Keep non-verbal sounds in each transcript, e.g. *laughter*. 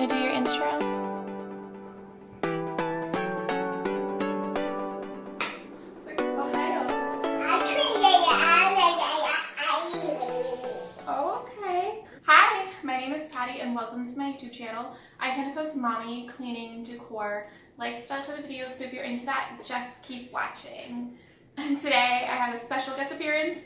gonna do your intro? Okay. Hi, my name is Patty and welcome to my YouTube channel. I tend to post mommy, cleaning, decor, lifestyle type of videos, so if you're into that, just keep watching. And today I have a special guest appearance,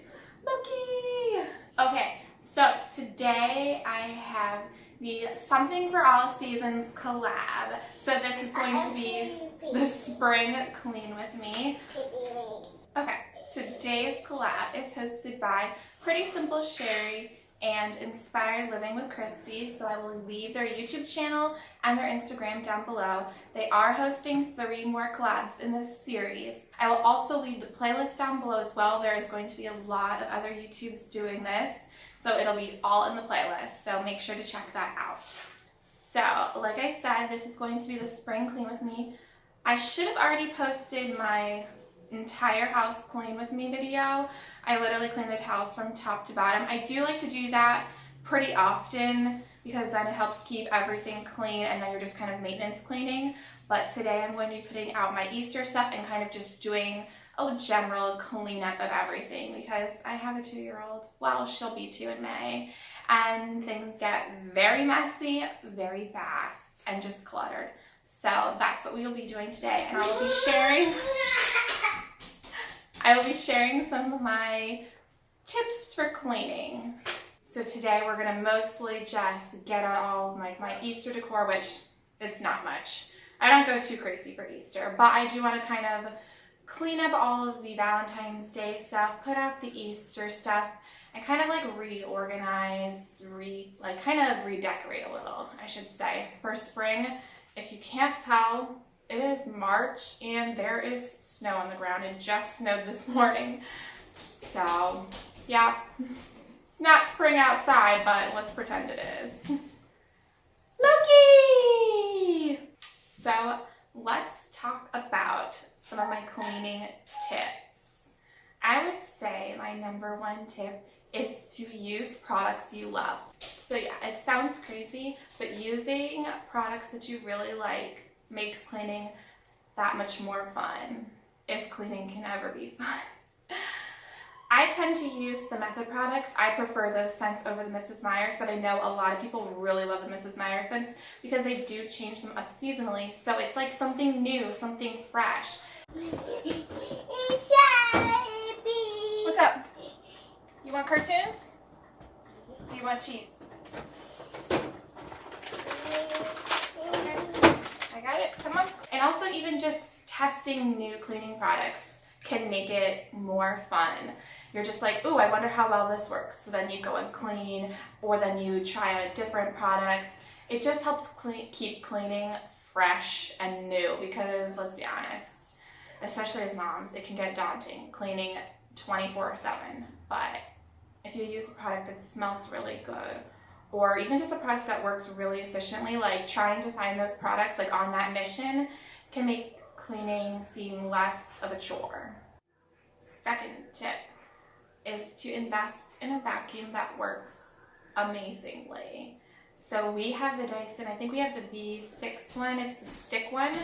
Loki! Okay, so today I have the Something for All Seasons collab. So this is going to be the spring clean with me. Okay, today's collab is hosted by Pretty Simple Sherry and Inspired Living with Christy. So I will leave their YouTube channel and their Instagram down below. They are hosting three more collabs in this series. I will also leave the playlist down below as well. There is going to be a lot of other YouTubes doing this. So it'll be all in the playlist. So make sure to check that out. So like I said, this is going to be the spring clean with me. I should have already posted my entire house clean with me video. I literally clean the house from top to bottom. I do like to do that pretty often because then it helps keep everything clean and then you're just kind of maintenance cleaning. But today I'm going to be putting out my Easter stuff and kind of just doing a general cleanup of everything because I have a two-year-old. Well, she'll be two in May. And things get very messy very fast and just cluttered. So that's what we will be doing today. And I will be sharing *laughs* I will be sharing some of my tips for cleaning. So today we're gonna mostly just get on all my, my Easter decor, which it's not much. I don't go too crazy for Easter, but I do wanna kind of clean up all of the Valentine's Day stuff, put out the Easter stuff, and kind of like reorganize, re like kind of redecorate a little, I should say. For spring, if you can't tell, it is March and there is snow on the ground. It just snowed this *laughs* morning. So, yeah. It's not spring outside, but let's pretend it is. Loki! So, let's talk about some of my cleaning tips. I would say my number one tip is to use products you love. So yeah, it sounds crazy, but using products that you really like makes cleaning that much more fun, if cleaning can ever be *laughs* fun. I tend to use the Method products. I prefer those scents over the Mrs. Meyer's, but I know a lot of people really love the Mrs. Meyer's scents because they do change them up seasonally. So it's like something new, something fresh. What's up? You want cartoons? Do you want cheese? I got it. Come on. And also even just testing new cleaning products can make it more fun. You're just like, ooh, I wonder how well this works. So then you go and clean, or then you try a different product. It just helps clean, keep cleaning fresh and new because let's be honest, especially as moms, it can get daunting cleaning 24 7. But if you use a product that smells really good or even just a product that works really efficiently, like trying to find those products like on that mission can make cleaning seem less of a chore. Second tip is to invest in a vacuum that works amazingly. So we have the Dyson, I think we have the V6 one, it's the stick one,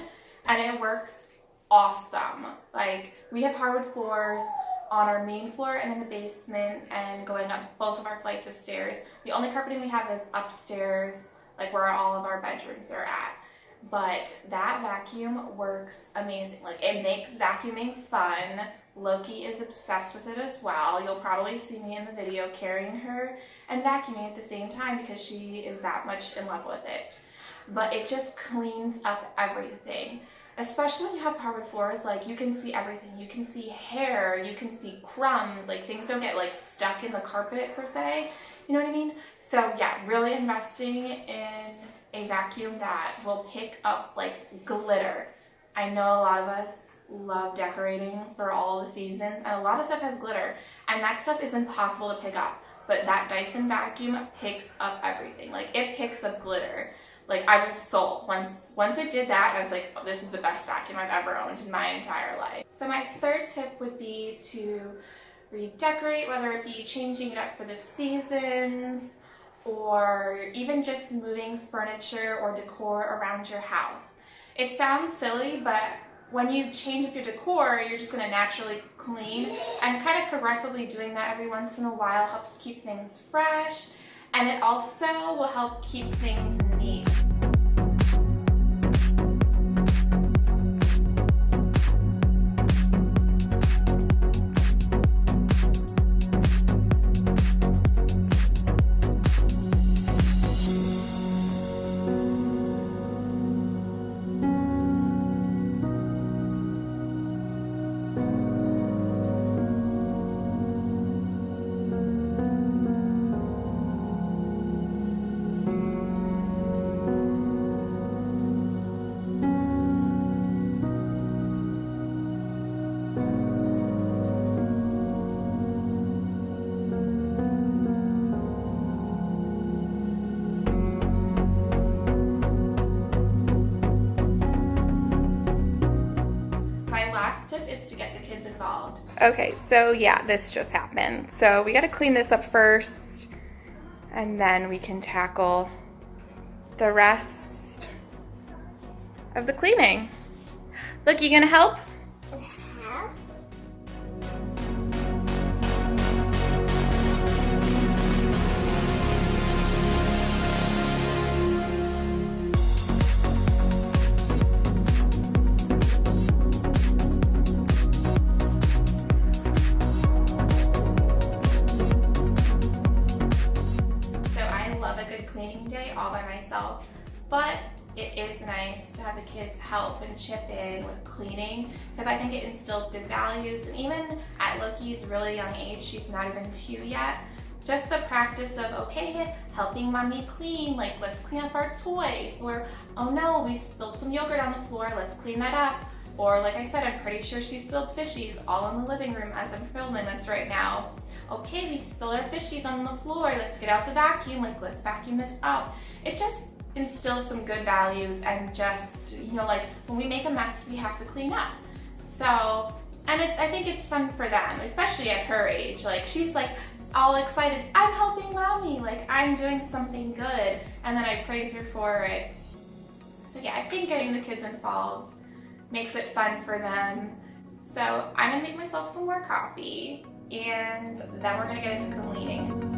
and it works awesome. Like we have hardwood floors, on our main floor and in the basement and going up both of our flights of stairs. The only carpeting we have is upstairs, like where all of our bedrooms are at. But that vacuum works amazing. Like it makes vacuuming fun. Loki is obsessed with it as well. You'll probably see me in the video carrying her and vacuuming at the same time because she is that much in love with it. But it just cleans up everything especially when you have hardwood floors, like you can see everything. You can see hair, you can see crumbs, like things don't get like stuck in the carpet per se. You know what I mean? So yeah, really investing in a vacuum that will pick up like glitter. I know a lot of us love decorating for all the seasons and a lot of stuff has glitter and that stuff is impossible to pick up. But that Dyson vacuum picks up everything. Like it picks up glitter like I was sold. Once once it did that, I was like, oh, this is the best vacuum I've ever owned in my entire life. So my third tip would be to redecorate, whether it be changing it up for the seasons or even just moving furniture or decor around your house. It sounds silly, but when you change up your decor, you're just going to naturally clean and kind of progressively doing that every once in a while helps keep things fresh and it also will help keep things neat. Okay, so yeah, this just happened. So we gotta clean this up first and then we can tackle the rest of the cleaning. Look, you gonna help? Nice to have the kids help and chip in with cleaning because I think it instills good values and even at Loki's really young age, she's not even two yet, just the practice of, okay, helping mommy clean, like let's clean up our toys, or oh no, we spilled some yogurt on the floor, let's clean that up. Or like I said, I'm pretty sure she spilled fishies all in the living room as I'm filming this right now. Okay, we spilled our fishies on the floor, let's get out the vacuum, like let's vacuum this up. It just instill some good values and just, you know, like when we make a mess, we have to clean up. So, and it, I think it's fun for them, especially at her age. Like she's like all excited, I'm helping mommy, like I'm doing something good. And then I praise her for it. So yeah, I think getting the kids involved makes it fun for them. So I'm gonna make myself some more coffee and then we're gonna get into cleaning.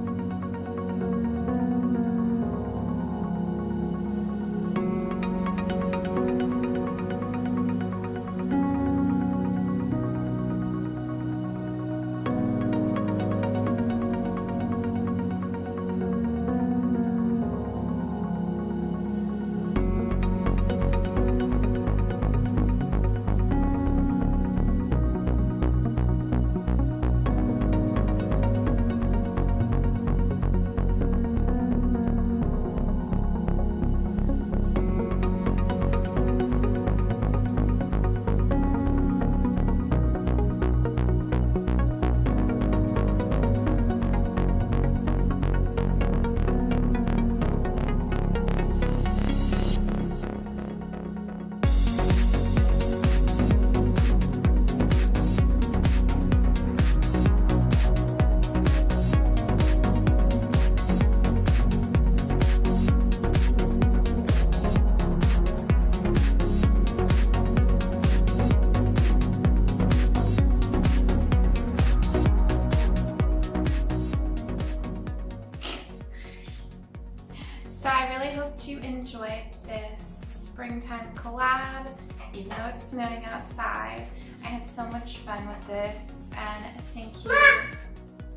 Springtime collab, even though it's snowing outside. I had so much fun with this and thank you.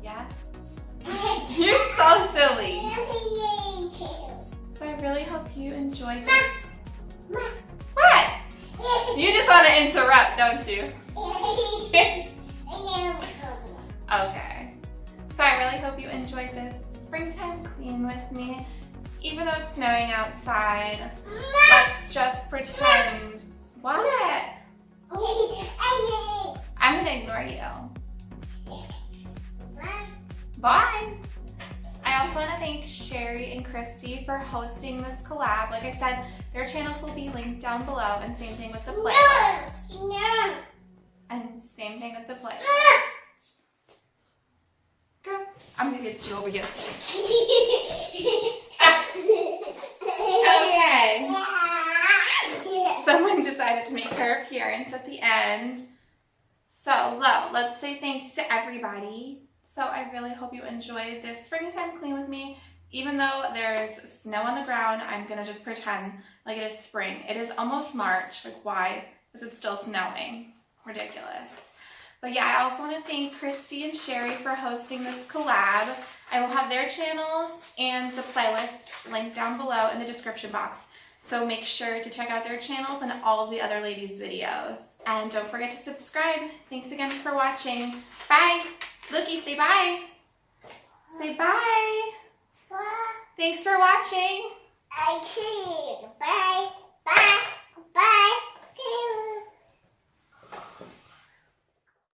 Yes? *laughs* You're so silly. So I really hope you enjoyed this. What? *laughs* You just want to interrupt, don't you? *laughs* okay. So I really hope you enjoyed this springtime clean with me. Even though it's snowing outside, let's just pretend. What? I'm gonna ignore you. Bye. I also want to thank Sherry and Christy for hosting this collab. Like I said, their channels will be linked down below and same thing with the playlist. No. And same thing with the playlist. Girl, I'm I'm gonna get you over here. *laughs* Okay. Someone decided to make her appearance at the end. So, Lo, let's say thanks to everybody. So, I really hope you enjoyed this springtime clean with me. Even though there's snow on the ground, I'm gonna just pretend like it is spring. It is almost March. Like, why is it still snowing? Ridiculous. But yeah, I also want to thank Christy and Sherry for hosting this collab. I will have their channels and the playlist linked down below in the description box. So make sure to check out their channels and all of the other ladies' videos. And don't forget to subscribe. Thanks again for watching. Bye. Looky, say bye. Say bye. Bye. Thanks for watching. I can't. Bye. Bye.